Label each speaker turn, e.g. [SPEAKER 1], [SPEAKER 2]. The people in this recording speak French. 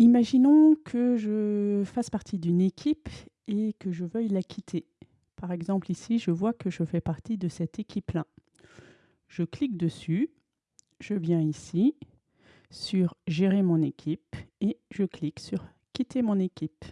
[SPEAKER 1] Imaginons que je fasse partie d'une équipe et que je veuille la quitter. Par exemple, ici, je vois que je fais partie de cette équipe-là. Je clique dessus, je viens ici sur Gérer mon équipe et je clique sur Quitter mon équipe.